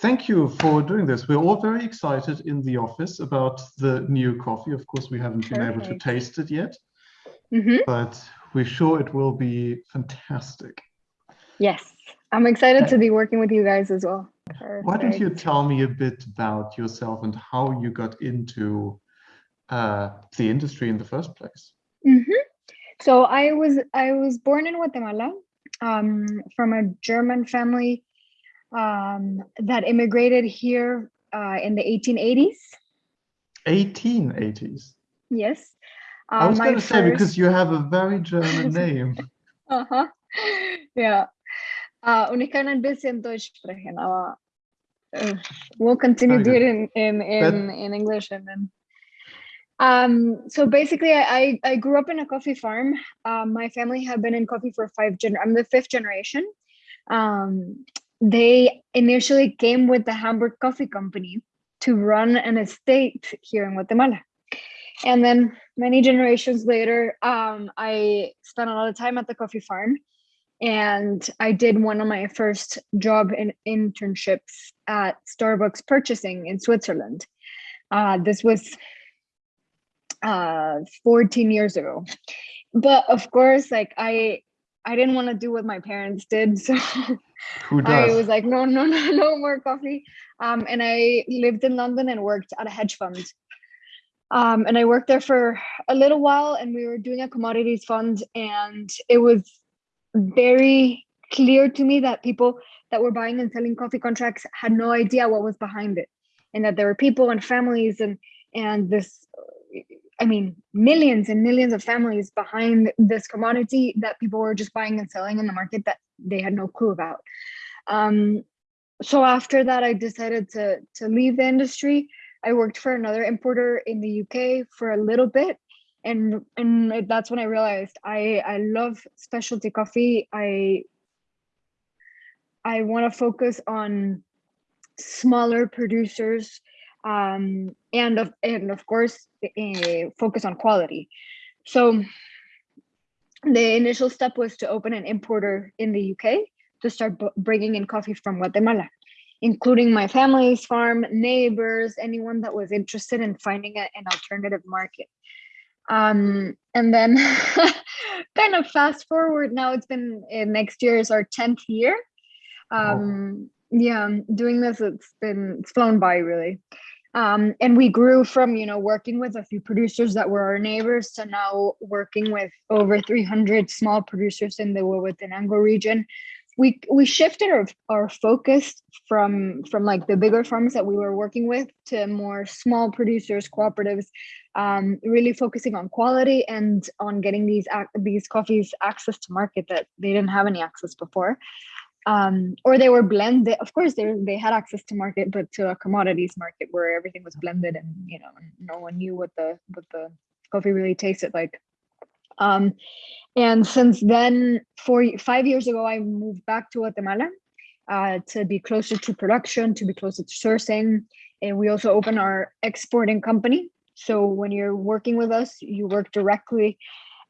thank you for doing this. We're all very excited in the office about the new coffee. Of course, we haven't been Perfect. able to taste it yet, mm -hmm. but we're sure it will be fantastic. Yes, I'm excited to be working with you guys as well. Perfect. Why don't you tell me a bit about yourself and how you got into uh, the industry in the first place? Mm -hmm. So I was I was born in Guatemala um, from a German family um, that immigrated here uh, in the 1880s. 1880s. Yes. Um, I was going to first... say because you have a very German name. uh huh. Yeah. Uh, und ich kann ein bisschen Deutsch sprechen, aber uh, we'll continue doing it in in in, in English and then. Um, so basically, I I grew up in a coffee farm. Um, my family have been in coffee for five gen. I'm the fifth generation. Um, they initially came with the Hamburg Coffee Company to run an estate here in Guatemala. And then many generations later, um, I spent a lot of time at the coffee farm and I did one of my first job in internships at Starbucks purchasing in Switzerland. Uh, this was uh, 14 years ago. But of course, like I, I didn't want to do what my parents did. So I was like, no, no, no, no more coffee. Um, and I lived in London and worked at a hedge fund. Um, and I worked there for a little while and we were doing a commodities fund and it was very clear to me that people that were buying and selling coffee contracts had no idea what was behind it and that there were people and families and and this i mean millions and millions of families behind this commodity that people were just buying and selling in the market that they had no clue about um, so after that i decided to to leave the industry i worked for another importer in the uk for a little bit and and that's when I realized I I love specialty coffee. I I want to focus on smaller producers um, and of and of course uh, focus on quality. So the initial step was to open an importer in the UK to start bringing in coffee from Guatemala, including my family's farm, neighbors, anyone that was interested in finding a, an alternative market. Um, and then kind of fast forward now, it's been uh, next year is our 10th year. Um. Yeah, doing this, it's been, it's flown by really. Um, and we grew from, you know, working with a few producers that were our neighbors to now working with over 300 small producers in the Huehuetenango region. We we shifted our, our focus from from like the bigger farms that we were working with to more small producers cooperatives um, really focusing on quality and on getting these these coffees access to market that they didn't have any access before um, or they were blended of course they, they had access to market but to a commodities market where everything was blended and you know no one knew what the what the coffee really tasted like um, and since then, four, five years ago, I moved back to Guatemala uh, to be closer to production, to be closer to sourcing. And we also open our exporting company. So when you're working with us, you work directly,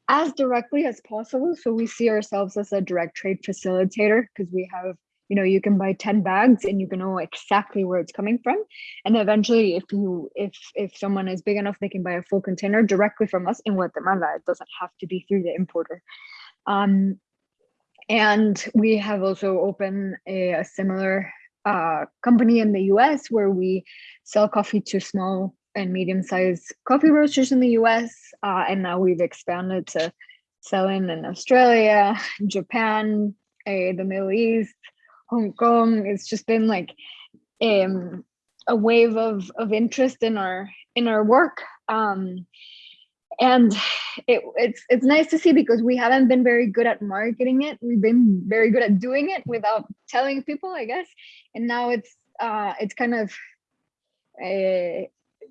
as directly as possible. So we see ourselves as a direct trade facilitator because we have you know you can buy 10 bags and you can know exactly where it's coming from. And eventually if you if if someone is big enough they can buy a full container directly from us in guatemala. It doesn't have to be through the importer. Um, and we have also opened a, a similar uh, company in the us where we sell coffee to small and medium-sized coffee roasters in the us uh, and now we've expanded to selling in australia japan uh, the middle east Hong Kong. It's just been like um, a wave of of interest in our in our work. Um, and it, it's it's nice to see because we haven't been very good at marketing it. We've been very good at doing it without telling people, I guess. And now it's uh, it's kind of a,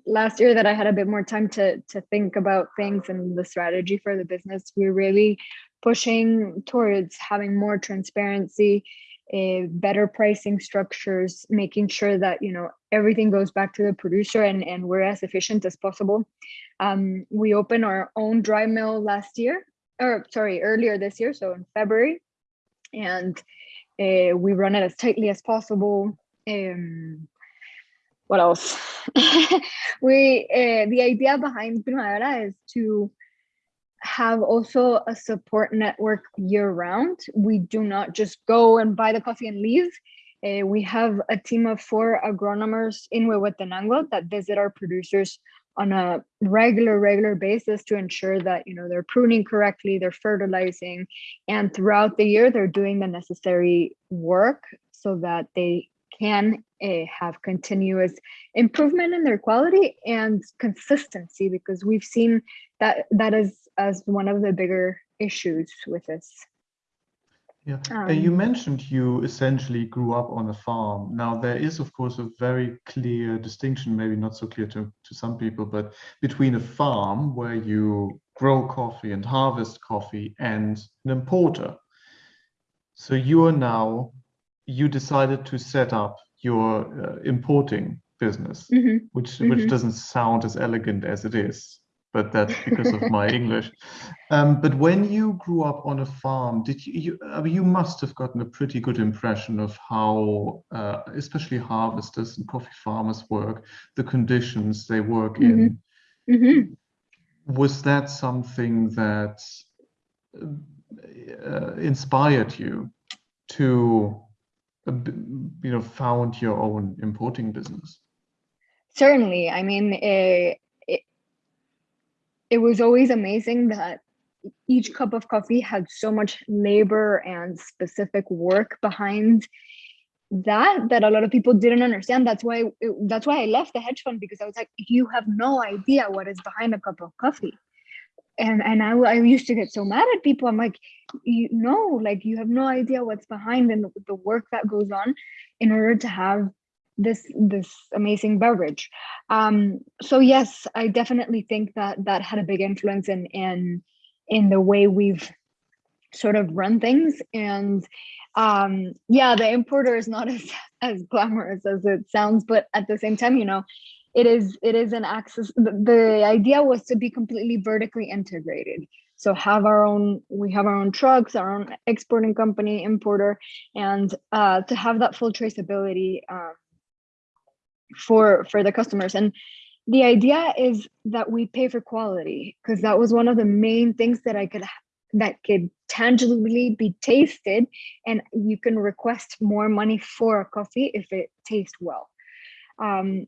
last year that I had a bit more time to to think about things and the strategy for the business. We're really pushing towards having more transparency uh, better pricing structures, making sure that you know everything goes back to the producer and, and we're as efficient as possible. Um, we opened our own dry mill last year, or sorry, earlier this year, so in February, and uh, we run it as tightly as possible. um, what else? we uh, the idea behind Primavera is to have also a support network year round. We do not just go and buy the coffee and leave. Uh, we have a team of four agronomers in Huehuetenango that visit our producers on a regular regular basis to ensure that you know they're pruning correctly they're fertilizing and throughout the year they're doing the necessary work so that they can uh, have continuous improvement in their quality and consistency because we've seen that that is as one of the bigger issues with this yeah, um, you mentioned you essentially grew up on a farm. Now, there is, of course, a very clear distinction, maybe not so clear to, to some people, but between a farm where you grow coffee and harvest coffee and an importer. So you are now, you decided to set up your uh, importing business, mm -hmm. which, mm -hmm. which doesn't sound as elegant as it is but that's because of my English. Um, but when you grew up on a farm, did you, you, I mean, you must have gotten a pretty good impression of how, uh, especially harvesters and coffee farmers work, the conditions they work mm -hmm. in. Mm -hmm. Was that something that uh, inspired you to, you know, found your own importing business? Certainly. I mean, uh, it was always amazing that each cup of coffee had so much labor and specific work behind that that a lot of people didn't understand that's why it, that's why i left the hedge fund because i was like you have no idea what is behind a cup of coffee and and I, I used to get so mad at people. I'm like you know like you have no idea what's behind and the, the work that goes on in order to have this this amazing beverage. Um so yes i definitely think that that had a big influence in in in the way we've sort of run things. And um yeah the importer is not as as glamorous as it sounds but at the same time you know it is it is an access the, the idea was to be completely vertically integrated. So have our own we have our own trucks our own exporting company importer and uh, to have that full traceability um, for for the customers. And the idea is that we pay for quality because that was one of the main things that i could that could tangibly be tasted and you can request more money for a coffee if it tastes well. Um,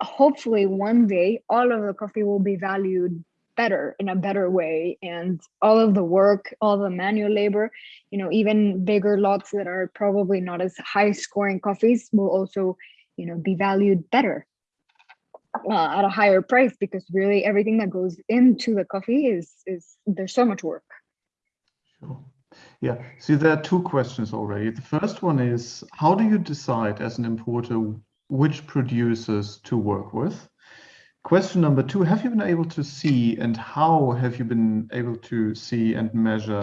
hopefully one day all of the coffee will be valued better in a better way. And all of the work all the manual labor you know even bigger lots that are probably not as high scoring coffees will also you know be valued better uh, at a higher price because really everything that goes into the coffee is is there's so much work. Sure. Yeah see there are two questions already. The first one is how do you decide as an importer which producers to work with question number two have you been able to see and how have you been able to see and measure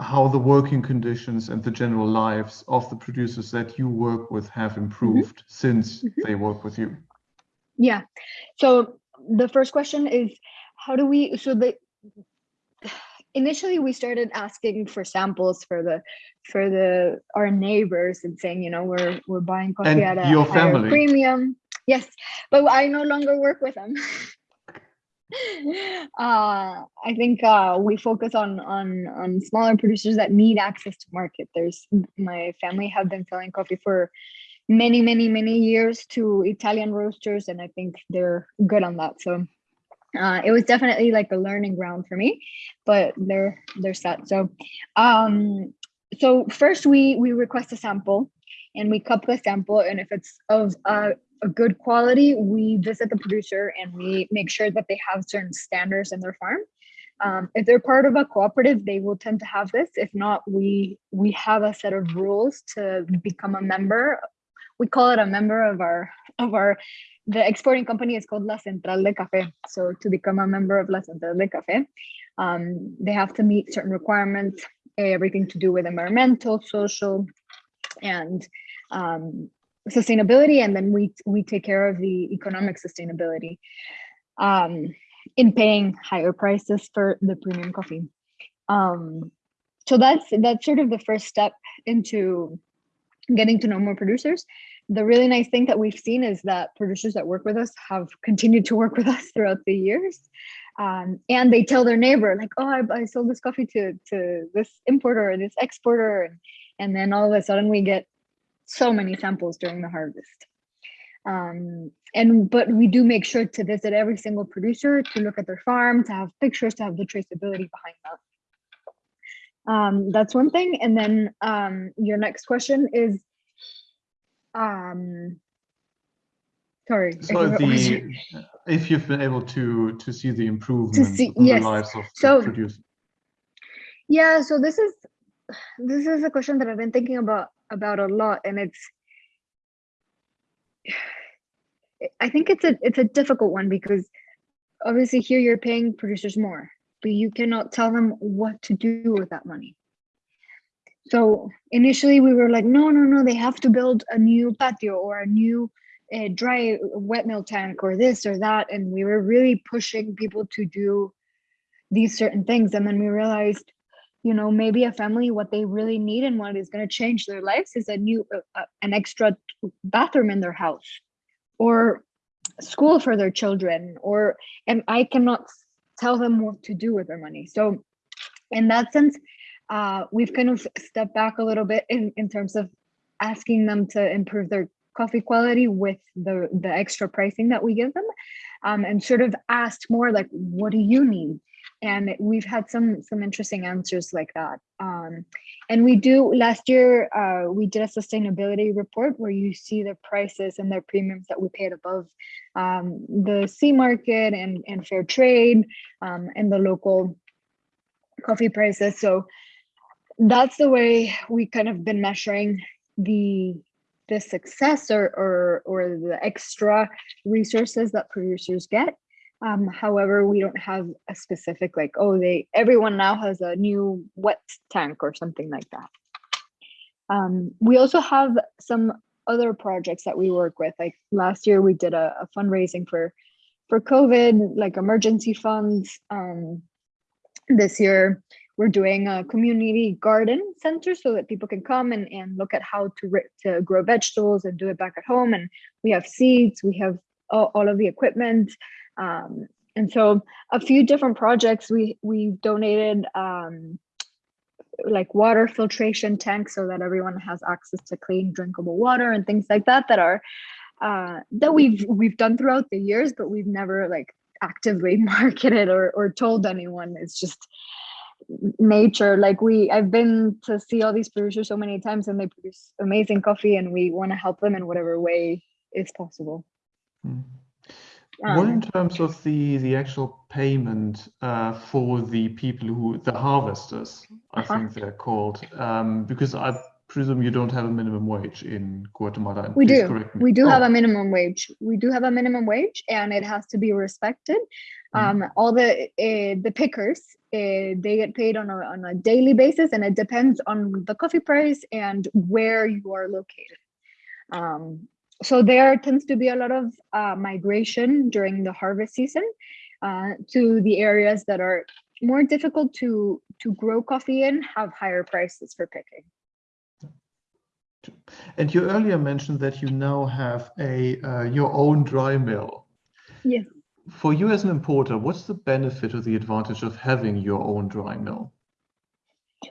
how the working conditions and the general lives of the producers that you work with have improved mm -hmm. since mm -hmm. they work with you? Yeah. So the first question is how do we so the initially we started asking for samples for the for the our neighbors and saying you know we're we're buying coffee and at a your family. premium yes but i no longer work with them uh, I think uh, we focus on on on smaller producers that need access to market. There's my family have been selling coffee for many many many years to Italian roasters, and I think they're good on that. So uh, it was definitely like a learning ground for me, but they're they're set. So um, so first we we request a sample and we cup the sample and if it's of uh, a good quality, we visit the producer and we make sure that they have certain standards in their farm. Um, if they're part of a cooperative, they will tend to have this. If not, we we have a set of rules to become a member. We call it a member of our of our the exporting company is called La Central de Café. So to become a member of La Central de Café, um, they have to meet certain requirements, everything to do with environmental, social, and um, sustainability and then we we take care of the economic sustainability um, in paying higher prices for the premium coffee um, so that's that's sort of the first step into getting to know more producers. The really nice thing that we've seen is that producers that work with us have continued to work with us throughout the years. Um, and they tell their neighbor like, oh, I, I sold this coffee to, to this importer or this exporter. And, and then all of a sudden we get so many samples during the harvest. Um, and but we do make sure to visit every single producer to look at their farm, to have pictures, to have the traceability behind that. Um, that's one thing. And then um, your next question is, um, sorry. So the, if you've been able to to see the improvement to see, in yes. the lives of so, producers. Yeah, so this is this is a question that I've been thinking about about a lot, and it's I think it's a it's a difficult one because obviously here you're paying producers more, but you cannot tell them what to do with that money. So initially we were like, no, no, no, they have to build a new patio or a new uh, dry wet mill tank or this or that. And we were really pushing people to do these certain things. And then we realized, you know, maybe a family, what they really need and what is going to change their lives is a new, uh, uh, an extra bathroom in their house or school for their children or and i cannot tell them what to do with their money so in that sense uh, we've kind of stepped back a little bit in, in terms of asking them to improve their coffee quality with the the extra pricing that we give them um, and sort of asked more like what do you need? And we've had some some interesting answers like that. Um, and we do last year uh, we did a sustainability report where you see the prices and their premiums that we paid above um, the C market and and fair trade um, and the local coffee prices. So that's the way we kind of been measuring the the success or or, or the extra resources that producers get um, however, we don't have a specific like, oh, they everyone now has a new wet tank or something like that. Um, we also have some other projects that we work with. Like last year, we did a, a fundraising for for COVID, like emergency funds. Um, this year, we're doing a community garden center so that people can come and, and look at how to, to grow vegetables and do it back at home. And we have seeds, we have all, all of the equipment. Um, and so a few different projects we we donated um, like water filtration tanks so that everyone has access to clean drinkable water and things like that that are uh, that we've we've done throughout the years, but we've never like actively marketed or or told anyone. It's just nature like we i've been to see all these producers so many times and they produce amazing coffee and we want to help them in whatever way is possible mm. Um, what in terms of the the actual payment uh, for the people who the harvesters, I uh -huh. think they're called, um, because I presume you don't have a minimum wage in Guatemala. We do. We do oh. have a minimum wage. We do have a minimum wage, and it has to be respected. Mm. Um, all the uh, the pickers uh, they get paid on a on a daily basis, and it depends on the coffee price and where you are located. Um, so there tends to be a lot of uh, migration during the harvest season uh, to the areas that are more difficult to to grow coffee in have higher prices for picking and you earlier mentioned that you now have a uh, your own dry mill yes for you as an importer what's the benefit or the advantage of having your own dry mill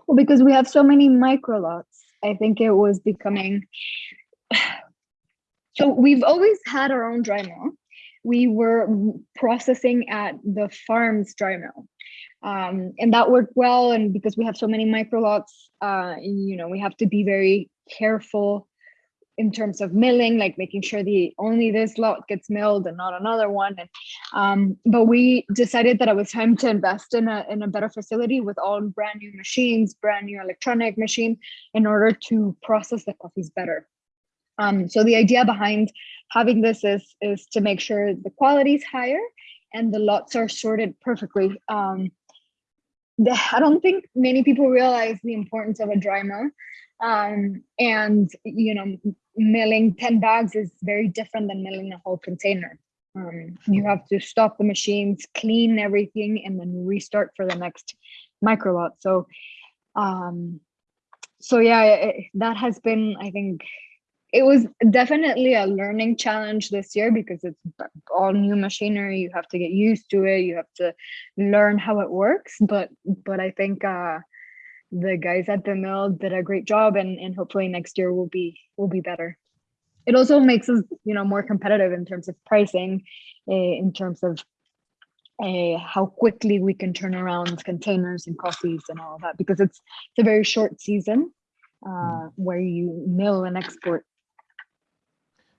well because we have so many micro lots i think it was becoming so we've always had our own dry mill. We were processing at the farm's dry mill. Um, and that worked well. And because we have so many micro lots, uh, you know, we have to be very careful in terms of milling, like making sure the only this lot gets milled and not another one. And um, but we decided that it was time to invest in a in a better facility with all brand new machines, brand new electronic machine, in order to process the coffees better. Um, so the idea behind having this is, is to make sure the quality is higher and the lots are sorted perfectly. Um, the, I don't think many people realize the importance of a dry mill. Um, and, you know, milling 10 bags is very different than milling a whole container. Um, you have to stop the machines, clean everything, and then restart for the next micro lot. So, um, so yeah, that has been, I think, it was definitely a learning challenge this year because it's all new machinery. You have to get used to it. You have to learn how it works. But but i think uh the guys at the mill did a great job and and hopefully next year will be will be better. It also makes us you know more competitive in terms of pricing uh, in terms of uh, how quickly we can turn around containers and coffees and all that because it's it's a very short season uh, mm. where you mill and export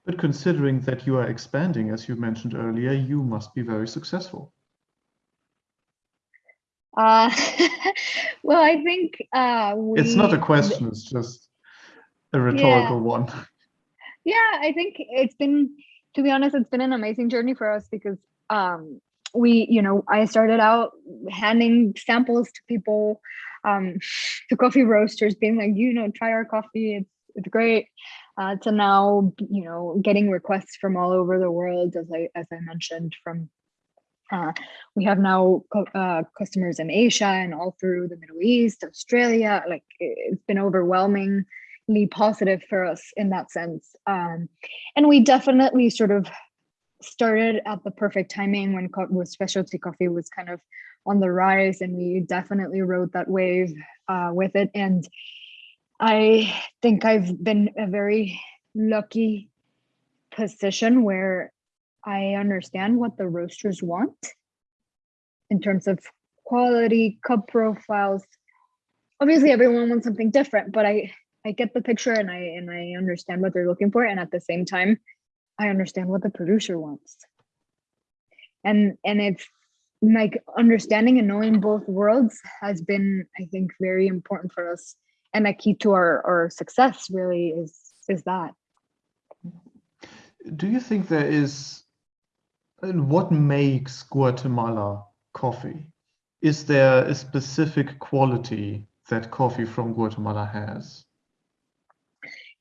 but considering that you are expanding, as you mentioned earlier, you must be very successful. Uh, well, I think uh, we, it's not a question; it's just a rhetorical yeah. one. Yeah, I think it's been, to be honest, it's been an amazing journey for us because um, we, you know, I started out handing samples to people, um, to coffee roasters, being like, you know, try our coffee; it's it's great uh, to now you know getting requests from all over the world as i as i mentioned from uh, we have now uh, customers in asia and all through the middle east australia like it's been overwhelmingly positive for us in that sense. Um, and we definitely sort of started at the perfect timing when with specialty coffee was kind of on the rise and we definitely rode that wave uh, with it. And I think I've been a very lucky position where I understand what the roasters want in terms of quality, cup profiles. Obviously, everyone wants something different, but I I get the picture and I and I understand what they're looking for, and at the same time, I understand what the producer wants. And and it's like understanding and knowing both worlds has been, I think, very important for us and a key to our, our success really is is that. Do you think there is and what makes guatemala coffee? Is there a specific quality that coffee from guatemala has?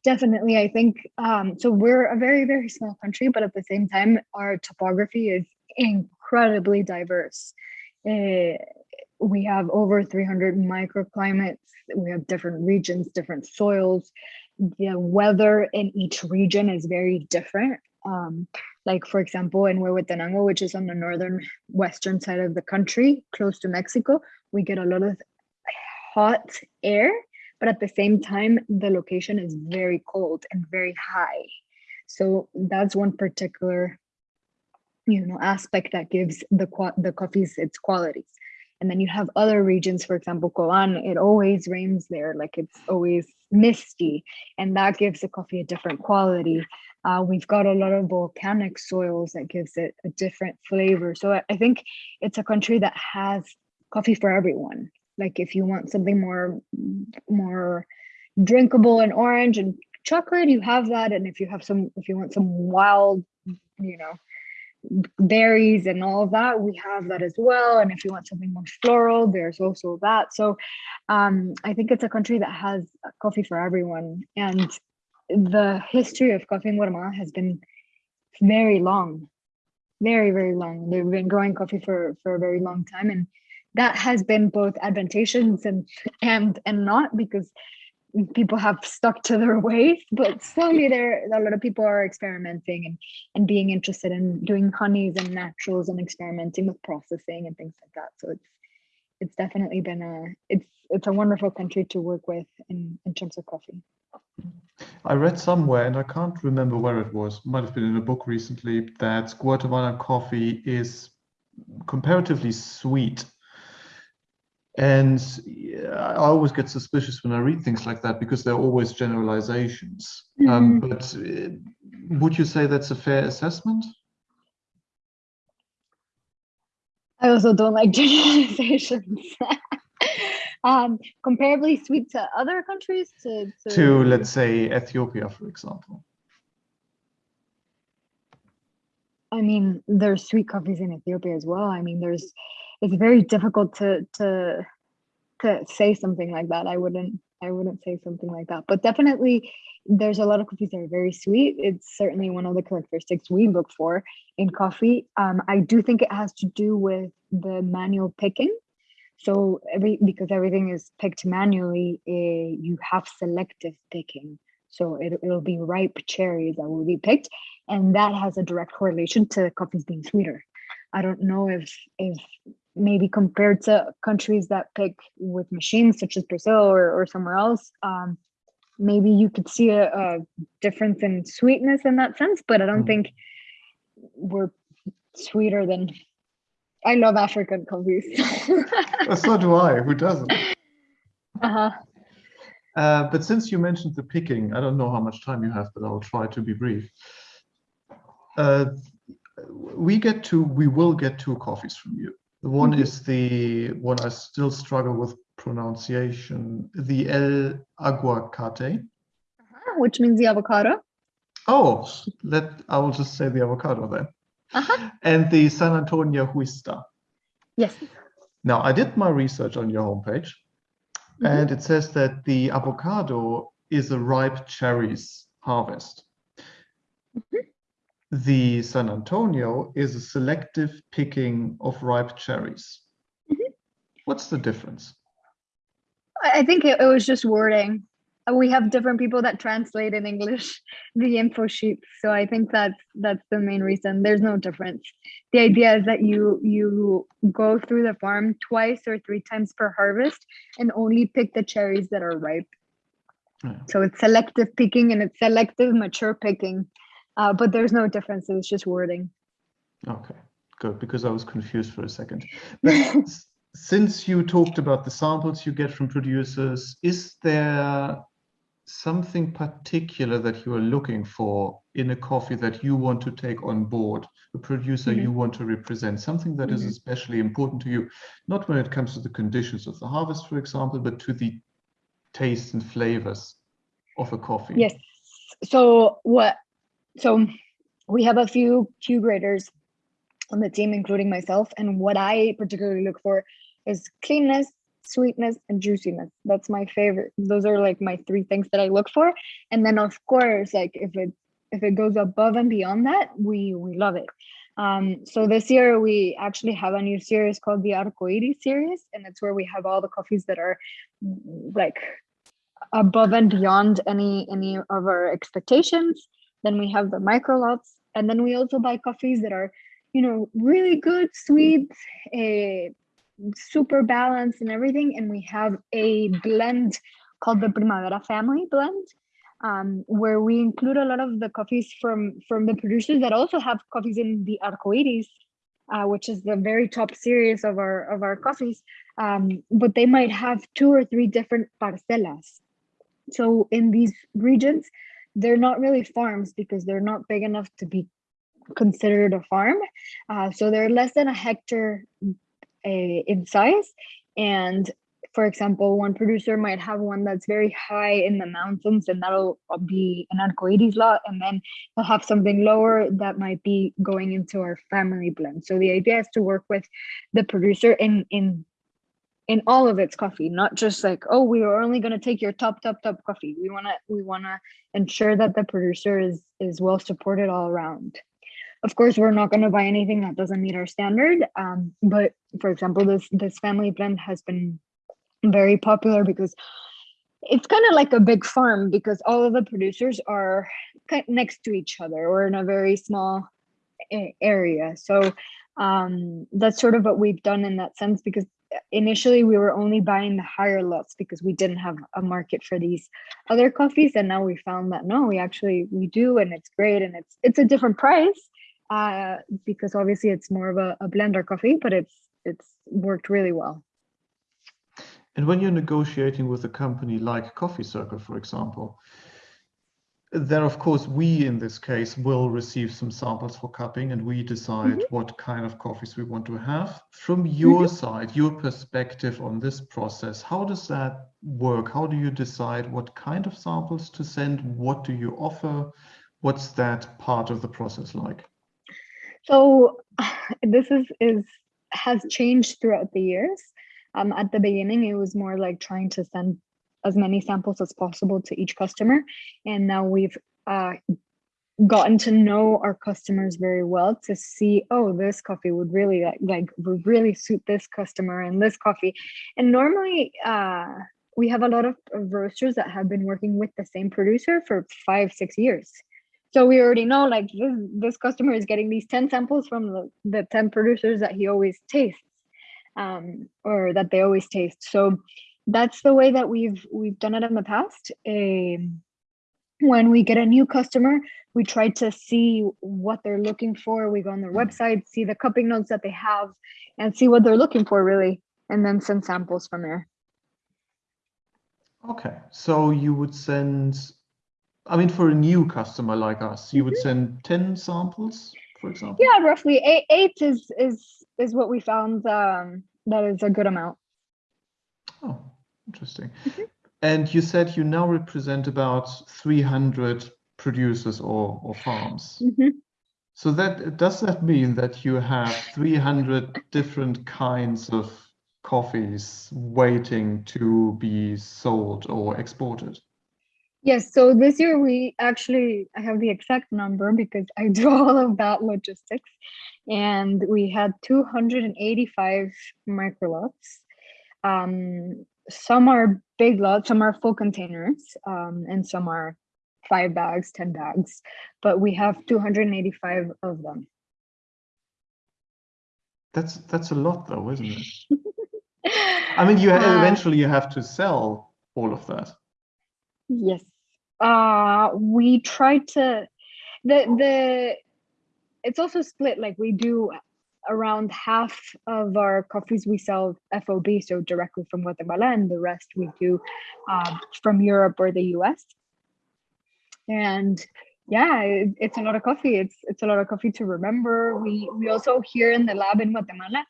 Definitely i think um, so we're a very very small country but at the same time our topography is incredibly diverse. Uh, we have over 300 microclimates. We have different regions, different soils. The weather in each region is very different. Um, like for example, in Huehuetenango, which is on the northern western side of the country, close to Mexico, we get a lot of hot air, but at the same time, the location is very cold and very high. So that's one particular you know aspect that gives the the coffees its qualities and then you have other regions for example Coban it always rains there like it's always misty and that gives the coffee a different quality. Uh, we've got a lot of volcanic soils that gives it a different flavor. So I, I think it's a country that has coffee for everyone. Like if you want something more more drinkable and orange and chocolate you have that. And if you have some if you want some wild you know berries and all that we have that as well. And if you want something more floral there's also that. So um, i think it's a country that has coffee for everyone. And the history of coffee in guatemala has been very long very very long. They've been growing coffee for for a very long time. And that has been both advantageous and and and not because people have stuck to their ways but slowly there a lot of people are experimenting and and being interested in doing honeys and naturals and experimenting with processing and things like that. So it's it's definitely been a it's it's a wonderful country to work with in in terms of coffee. I read somewhere and i can't remember where it was might have been in a book recently that guatemalan coffee is comparatively sweet and I always get suspicious when I read things like that because they're always generalizations. Mm -hmm. um, mm-hmm. but uh, would you say that's a fair assessment? I also don't like generalizations. um, comparably sweet to other countries? To, to... to, let's say, Ethiopia, for example. I mean, there's sweet coffees in Ethiopia as well. I mean, there's it's very difficult to to to say something like that. I wouldn't I wouldn't say something like that. But definitely there's a lot of coffees that are very sweet. It's certainly one of the characteristics we look for in coffee. Um, I do think it has to do with the manual picking. So every because everything is picked manually, uh, you have selective picking. So it, it'll be ripe cherries that will be picked, and that has a direct correlation to coffees being sweeter. I don't know if if maybe compared to countries that pick with machines such as Brazil or, or somewhere else, um, maybe you could see a, a, difference in sweetness in that sense, but I don't mm. think we're sweeter than I love African coffees. so do I. Who doesn't? Uh-huh. Uh, but since you mentioned the picking, I don't know how much time you have, but I'll try to be brief. Uh, we get to, we will get two coffees from you. The one mm -hmm. is the one I still struggle with pronunciation, the El Aguacate. Uh -huh, which means the avocado. Oh, let I will just say the avocado then. Uh -huh. And the San Antonio Huista. Yes. Now, I did my research on your homepage, mm -hmm. and it says that the avocado is a ripe cherries harvest. Mm -hmm. The San Antonio is a selective picking of ripe cherries. Mm-hmm. What's the difference? I think it, it was just wording. Uh, we have different people that translate in English the info sheets, so I think that's that's the main reason. There's no difference. The idea is that you you go through the farm twice or three times per harvest and only pick the cherries that are ripe. Yeah. So it's selective picking and it's selective mature picking, uh, but there's no difference. It's just wording. Okay, good because I was confused for a second. Since you talked about the samples you get from producers, is there something particular that you are looking for in a coffee that you want to take on board, a producer mm -hmm. you want to represent, something that mm -hmm. is mm-hmm. especially important to you, not when it comes to the conditions of the harvest, for example, but to the taste and flavors of a coffee? Yes. So what, so we have a few Q graders on the team, including myself. And what I particularly look for is cleanness, sweetness, and juiciness. That's my favorite. Those are like my three things that I look for. And then of course, like if it if it goes above and beyond that, we we love it. Um, so this year we actually have a new series called the Arcoiris series, and it's where we have all the coffees that are like above and beyond any any of our expectations. Then we have the micro lots, and then we also buy coffees that are you know, really good, sweet, uh, super balanced and everything. And we have a blend called the Primavera Family Blend, um, where we include a lot of the coffees from, from the producers that also have coffees in the Arcoiris, uh, which is the very top series of our of our coffees. Um, but they might have two or three different parcelas. So in these regions, they're not really farms because they're not big enough to be considered a farm. Uh, so they're less than a hectare uh, in size. And for example, one producer might have one that's very high in the mountains and that'll be an arcoiris lot. And then they'll have something lower that might be going into our family blend. So the idea is to work with the producer in, in in all of its coffee not just like oh we are only going to take your top top top coffee we want to we want to ensure that the producer is is well supported all around of course, we're not going to buy anything that doesn't meet our standard. Um, but for example, this this family blend has been very popular because it's kind of like a big farm because all of the producers are next to each other or in a very small area. So um, that's sort of what we've done in that sense because initially we were only buying the higher lots because we didn't have a market for these other coffees and now we found that no we actually we do and it's great and it's it's a different price uh, because obviously it's more of a, a blender coffee, but it's it's worked really well. And when you're negotiating with a company like Coffee Circle, for example, then of course we in this case will receive some samples for cupping and we decide mm -hmm. what kind of coffees we want to have. From your mm -hmm. side, your perspective on this process, how does that work? How do you decide what kind of samples to send? What do you offer? What's that part of the process like? So this is is has changed throughout the years. Um, at the beginning, it was more like trying to send as many samples as possible to each customer, and now we've uh, gotten to know our customers very well to see oh this coffee would really like, like would really suit this customer and this coffee. And normally uh we have a lot of roasters that have been working with the same producer for five six years. So we already know like this, this customer is getting these 10 samples from the, the 10 producers that he always tastes um, or that they always taste. So that's the way that we've we've done it in the past. Um, when we get a new customer we try to see what they're looking for. We go on their website see the cupping notes that they have and see what they're looking for really and then send samples from there. Okay so you would send i mean for a new customer like us you would mm-hmm. send 10 samples for example? Yeah roughly. Eight, eight is is is what we found um that is a good amount. Oh interesting mm -hmm. And you said you now represent about 300 producers or, or farms. Mm -hmm. So that does that mean that you have 300 different kinds of coffees waiting to be sold or exported? Yes, so this year we actually, I have the exact number because I do all of that logistics. And we had 285 microlots. Um, some are big lots, some are full containers, um, and some are five bags, 10 bags, but we have 285 of them. That's that's a lot though, isn't it? I mean, you uh, eventually you have to sell all of that. Yes. Uh, we try to, the, the, it's also split, like we do around half of our coffees we sell FOB, so directly from Guatemala, and the rest we do uh, from Europe or the US. And yeah, it, it's a lot of coffee. It's it's a lot of coffee to remember. We we also here in the lab in Guatemala,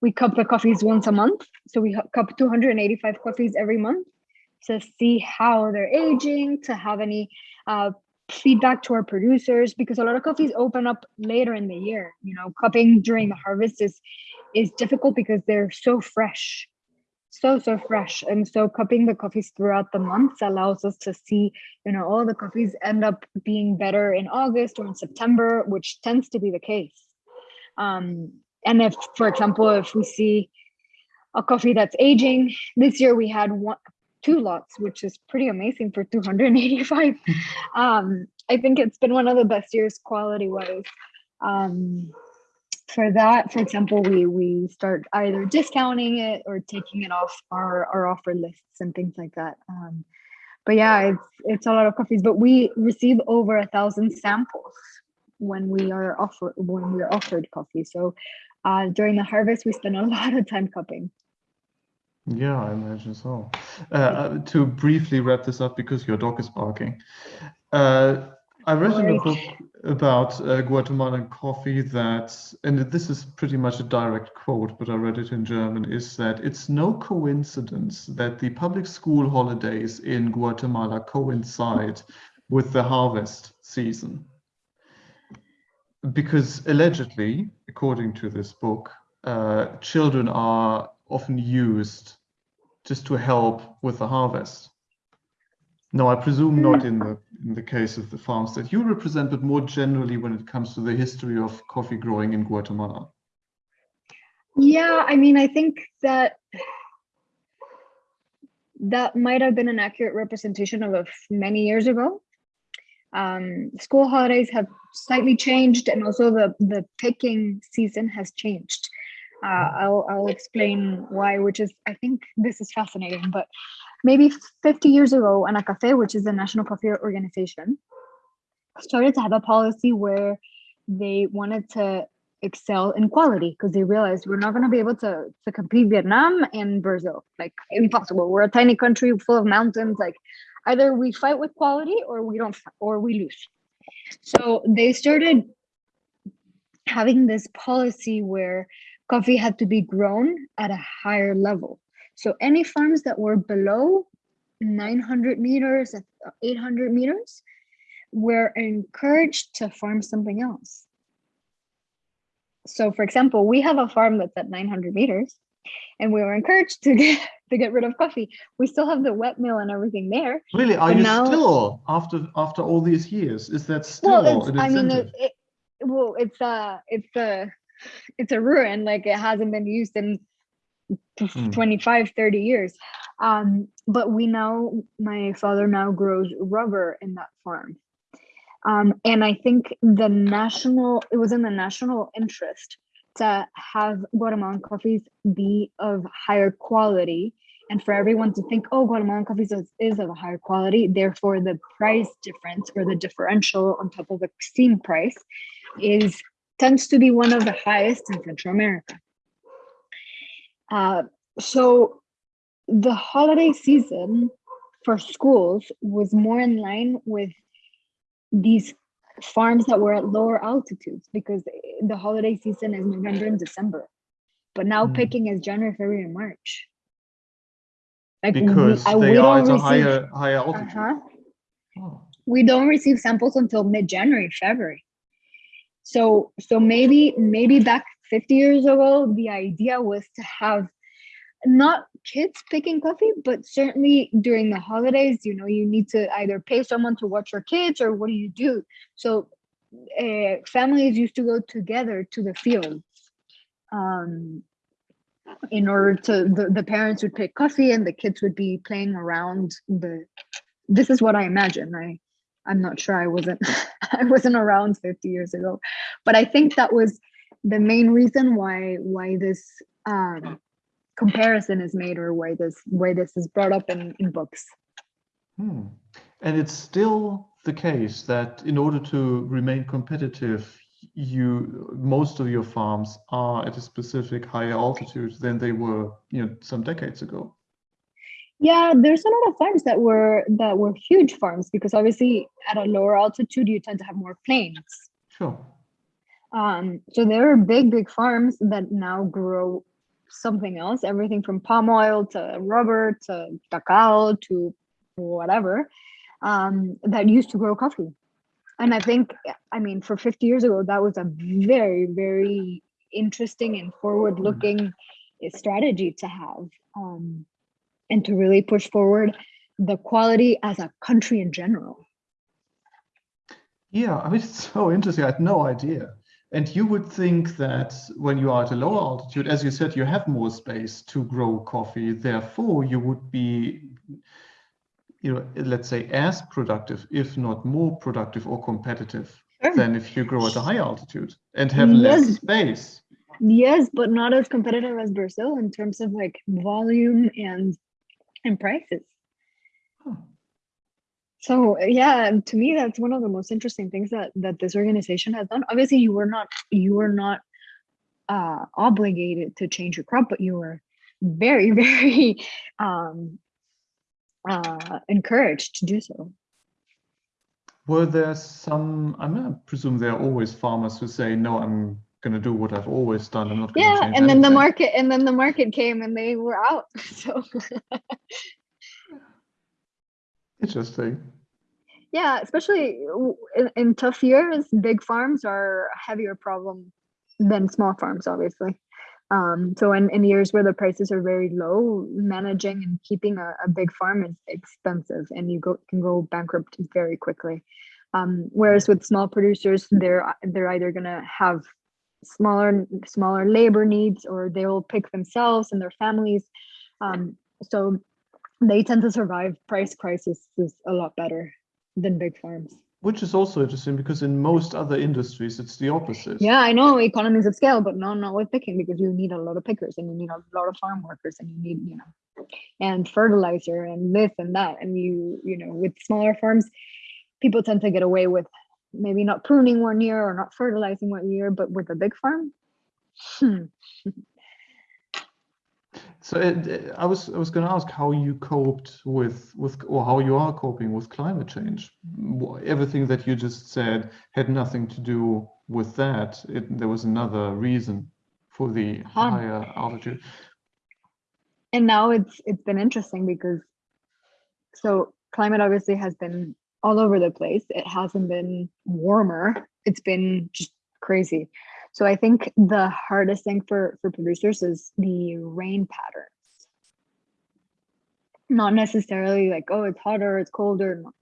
we cup the coffees once a month. So we cup 285 coffees every month to see how they're aging, to have any uh, feedback to our producers because a lot of coffees open up later in the year you know cupping during the harvest is is difficult because they're so fresh so so fresh. And so cupping the coffees throughout the months allows us to see you know all the coffees end up being better in august or in september which tends to be the case. Um and if for example if we see a coffee that's aging this year we had one two lots, which is pretty amazing for 285. um, I think it's been one of the best years quality wise. Um, for that, for example, we we start either discounting it or taking it off our, our offer lists and things like that. Um, but yeah, it's it's a lot of coffees. But we receive over a thousand samples when we are offered when we are offered coffee. So uh, during the harvest, we spend a lot of time cupping. Yeah, I imagine so. Uh, uh, to briefly wrap this up, because your dog is barking, uh, I read in a book about uh, Guatemalan coffee that, and this is pretty much a direct quote, but I read it in German, is that it's no coincidence that the public school holidays in Guatemala coincide with the harvest season. Because allegedly, according to this book, uh, children are often used just to help with the harvest. No, I presume not in the in the case of the farms that you represent, but more generally when it comes to the history of coffee growing in Guatemala. Yeah, I mean, I think that that might have been an accurate representation of, of many years ago. Um, school holidays have slightly changed, and also the the picking season has changed. Uh, I'll, I'll explain why, which is, I think this is fascinating, but maybe 50 years ago, Anacafe, which is the National Coffee Organization, started to have a policy where they wanted to excel in quality because they realized we're not going to be able to, to compete Vietnam and Brazil. Like, impossible. We're a tiny country full of mountains. Like, either we fight with quality or we don't, or we lose. So they started having this policy where coffee had to be grown at a higher level. So any farms that were below 900 meters, 800 meters, were encouraged to farm something else. So for example, we have a farm that's at 900 meters, and we were encouraged to get to get rid of coffee. We still have the wet mill and everything there. Really, are you now, still after after all these years? Is that still well, an I mean, it, it, well, it's a it's a it's a ruin. Like it hasn't been used in mm. 25, 30 years. Um, but we now, my father now grows rubber in that farm. Um, and I think the national, it was in the national interest to have Guatemalan coffees be of higher quality and for everyone to think, oh, Guatemalan coffee is, is of a higher quality. Therefore, the price difference or the differential on top of the steam price is tends to be one of the highest in Central America. Uh, so the holiday season for schools was more in line with these farms that were at lower altitudes because the holiday season is November and December. But now mm. picking is January, February, and March. Like because we, they are at a higher higher altitude. Uh -huh. oh. We don't receive samples until mid-January, February. So so maybe maybe back 50 years ago, the idea was to have not kids picking coffee, but certainly during the holidays, you know, you need to either pay someone to watch your kids or what do you do? So uh, families used to go together to the field um, in order to, the, the parents would pick coffee and the kids would be playing around the, this is what I imagine. I, I'm not sure I wasn't, I wasn't around 50 years ago, but I think that was the main reason why, why this, um, comparison is made or why this why this is brought up in, in books. Hmm. And it's still the case that in order to remain competitive, you most of your farms are at a specific higher altitude than they were, you know, some decades ago. Yeah, there's a lot of farms that were that were huge farms because obviously at a lower altitude you tend to have more plains. Sure. Um, so there are big, big farms that now grow something else, everything from palm oil to rubber to cacao to whatever, um, that used to grow coffee. And I think, I mean, for 50 years ago, that was a very, very interesting and forward looking strategy to have um, and to really push forward the quality as a country in general. Yeah, I mean, it's so interesting. I had no idea. And you would think that when you are at a lower altitude, as you said, you have more space to grow coffee. Therefore, you would be, you know, let's say as productive, if not more productive or competitive sure. than if you grow at a high altitude and have yes. less space. Yes, but not as competitive as Brazil in terms of like volume and and prices. Huh. So yeah to me that's one of the most interesting things that that this organization has done. Obviously you were not you were not uh obligated to change your crop but you were very very um uh encouraged to do so. Were there some i mean i presume there are always farmers who say no i'm gonna do what i've always done i'm not yeah and then anything. the market and then the market came and they were out so Interesting. Yeah, especially in, in tough years, big farms are a heavier problem than small farms, obviously. Um, so in, in years where the prices are very low, managing and keeping a, a big farm is expensive and you go, can go bankrupt very quickly. Um, whereas with small producers, they're they're either gonna have smaller smaller labor needs or they will pick themselves and their families. Um, so they tend to survive price crises a lot better than big farms. Which is also interesting because in most other industries, it's the opposite. Yeah, I know economies of scale, but no, not with picking because you need a lot of pickers and you need a lot of farm workers and you need, you know, and fertilizer and this and that. And you, you know, with smaller farms, people tend to get away with maybe not pruning one year or not fertilizing one year, but with a big farm, hmm. So it, I was I was going to ask how you coped with with or how you are coping with climate change. Everything that you just said had nothing to do with that. It, there was another reason for the huh. higher altitude. And now it's it's been interesting because so climate obviously has been all over the place. It hasn't been warmer. It's been just crazy. So I think the hardest thing for, for producers is the rain patterns. Not necessarily like, oh, it's hotter, it's colder. No.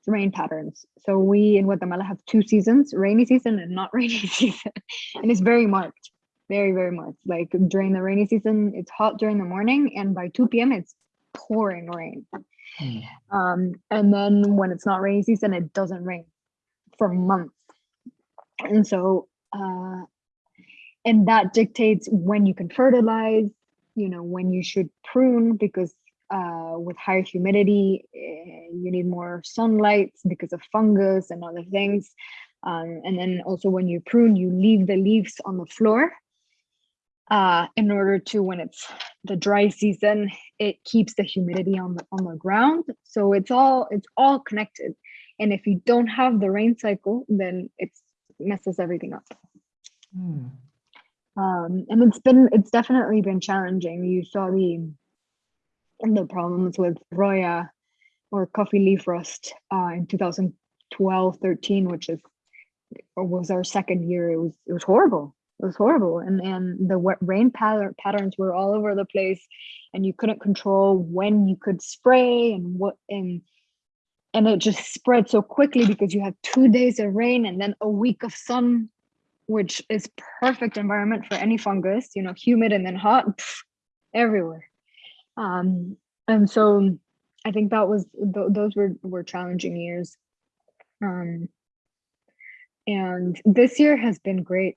It's rain patterns. So we in Guatemala have two seasons, rainy season and not rainy season. and it's very marked, very, very marked. Like during the rainy season, it's hot during the morning and by 2 p.m. it's pouring rain. Um, and then when it's not rainy season, it doesn't rain for months. And so, uh, and that dictates when you can fertilize, you know, when you should prune, because uh, with higher humidity, uh, you need more sunlight because of fungus and other things. Um, and then also when you prune, you leave the leaves on the floor uh, in order to when it's the dry season, it keeps the humidity on the on the ground. So it's all it's all connected. And if you don't have the rain cycle, then it messes everything up. Hmm. Um, and it's been it's definitely been challenging. You saw the the problems with Roya or coffee leaf rust uh, in 2012 13 which is was our second year it was it was horrible it was horrible. And and the rain pattern patterns were all over the place and you couldn't control when you could spray and what and and it just spread so quickly because you had two days of rain and then a week of sun which is perfect environment for any fungus you know humid and then hot pff, everywhere. Um and so i think that was th those were were challenging years. Um and this year has been great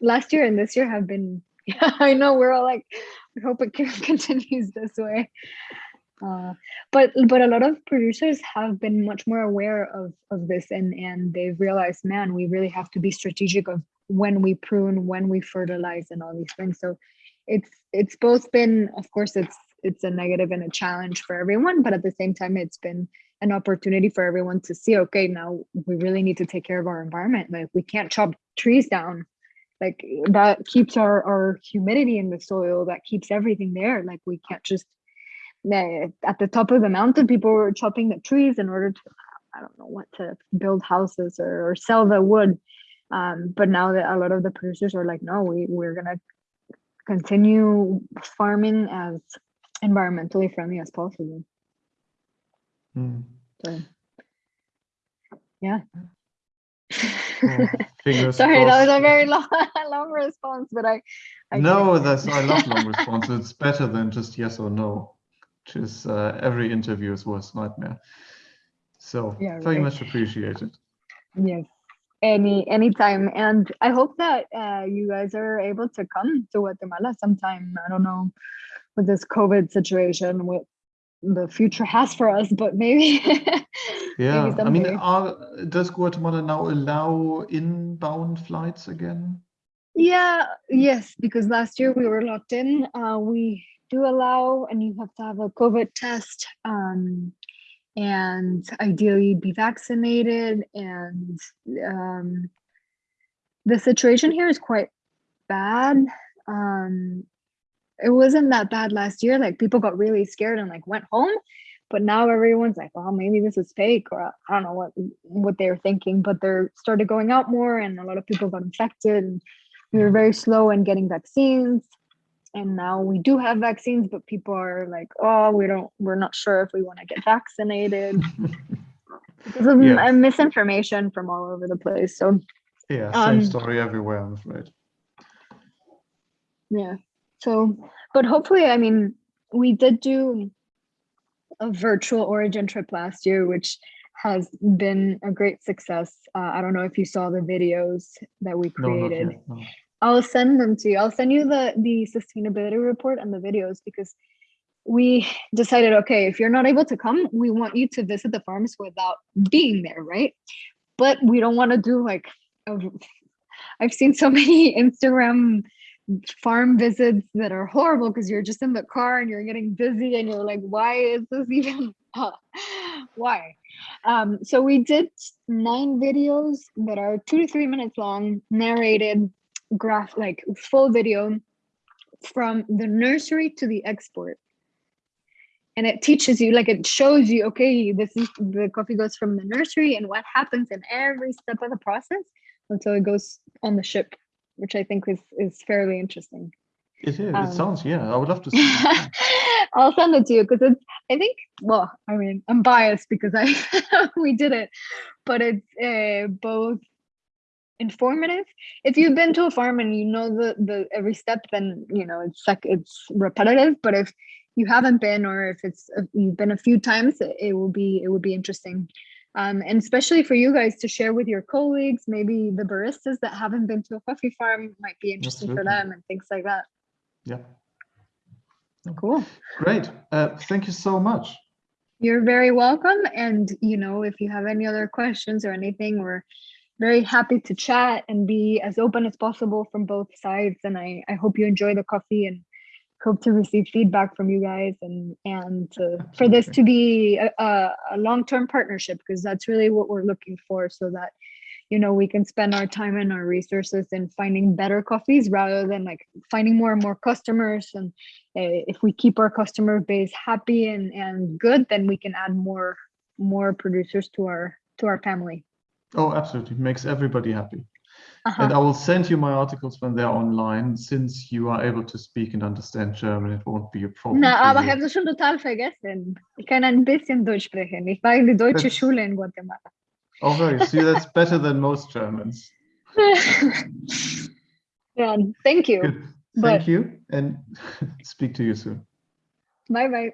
last year and this year have been yeah, i know we're all like we hope it continues this way. Uh, but but a lot of producers have been much more aware of of this and and they've realized man we really have to be strategic of when we prune when we fertilize and all these things. So it's it's both been of course it's it's a negative and a challenge for everyone but at the same time it's been an opportunity for everyone to see okay now we really need to take care of our environment. Like we can't chop trees down like that keeps our our humidity in the soil that keeps everything there. Like we can't just at the top of the mountain people were chopping the trees in order to i don't know what to build houses or, or sell the wood. Um, but now that a lot of the producers are like no we we're gonna continue farming as environmentally friendly as possible. Mm. so yeah Fingers Sorry, crossed. that was a very long, long response, but I. I no, that's I love long responses. It's better than just yes or no, which is uh, every interview is worst nightmare. So yeah, very right. much appreciated. Yes, any anytime, and I hope that uh, you guys are able to come to Guatemala sometime. I don't know with this COVID situation, what the future has for us, but maybe Yeah, I mean, are, does Guatemala now allow inbound flights again? Yeah, yes, because last year we were locked in. Uh, we do allow, and you have to have a COVID test, um, and ideally be vaccinated. And um, the situation here is quite bad. Um, it wasn't that bad last year. Like people got really scared and like went home but now everyone's like well maybe this is fake or i don't know what what they're thinking but they're started going out more and a lot of people got infected and we were very slow in getting vaccines and now we do have vaccines but people are like oh we don't we're not sure if we want to get vaccinated because of yeah. misinformation from all over the place so yeah same um, story everywhere i'm afraid yeah so but hopefully i mean we did do a virtual origin trip last year, which has been a great success. Uh, I don't know if you saw the videos that we created. No, no. I'll send them to you. I'll send you the the sustainability report and the videos because we decided, okay, if you're not able to come, we want you to visit the farms without being there, right? But we don't want to do like, i I've seen so many Instagram farm visits that are horrible because you're just in the car and you're getting busy and you're like why is this even why? Um, so we did nine videos that are two to three minutes long narrated graph like full video from the nursery to the export. And it teaches you like it shows you okay this is the coffee goes from the nursery and what happens in every step of the process until it goes on the ship which I think is is fairly interesting. It is. Um, it sounds yeah. I would love to see. I'll send it to you because it's. I think. Well, I mean, I'm biased because I we did it, but it's uh, both informative. If you've been to a farm and you know the the every step, then you know it's like it's repetitive. But if you haven't been, or if it's you've been a few times, it, it will be it will be interesting. Um, and especially for you guys to share with your colleagues, maybe the baristas that haven't been to a coffee farm might be interesting Absolutely. for them and things like that. Yeah. Cool. Great. Uh, thank you so much. You're very welcome. And, you know, if you have any other questions or anything, we're very happy to chat and be as open as possible from both sides. And I, I hope you enjoy the coffee and hope to receive feedback from you guys and and to, for this to be a, a long-term partnership because that's really what we're looking for so that you know we can spend our time and our resources in finding better coffees rather than like finding more and more customers. And uh, if we keep our customer base happy and and good then we can add more more producers to our to our family. Oh absolutely. Makes everybody happy -huh. and uh-huh. i will send you my articles when they're online since you are able to speak and understand german it won't be a problem na aber ich habe das schon total vergessen ich kann ein bisschen deutsch sprechen ich war in die deutsche That's... schule in guatemala Oh, very. See, that's better than most Germans. yeah, thank you. Good. Thank but... you and speak to you soon. Bye bye.